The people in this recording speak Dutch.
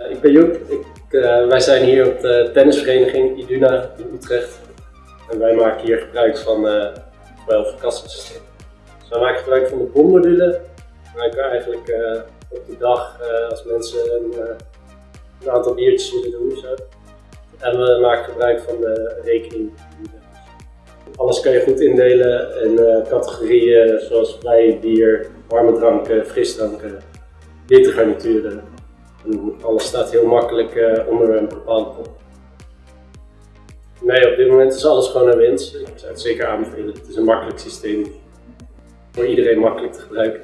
Uh, ik ben Joep. Ik, uh, wij zijn hier op de tennisvereniging Iduna in Utrecht. En wij maken hier gebruik van uh, 12 kassasysteem. Dus wij maken gebruik van de bommodule. wij kunnen eigenlijk op de dag als mensen een, een, aantal biertjes willen doen. Zo. En we maken gebruik van de rekening. Alles kan je goed indelen in categorieën zoals vrij bier, warme dranken, frisdranken, witte garnituren. Alles staat heel makkelijk uh, onder een bepaalde kop. Nee, op dit moment is alles gewoon een winst. Ik zou het zeker aanbevelen. Het is een makkelijk systeem. Voor iedereen makkelijk te gebruiken.